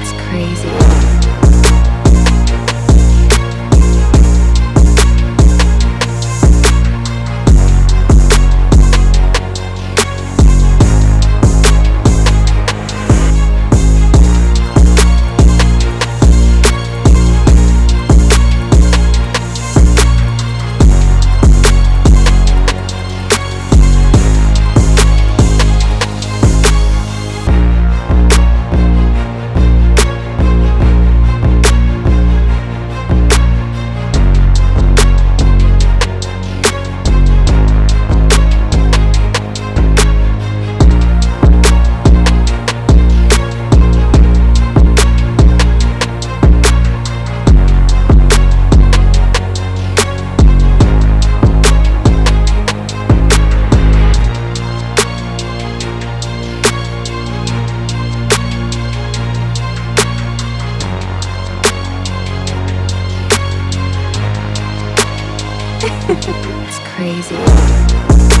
it's crazy. it's crazy.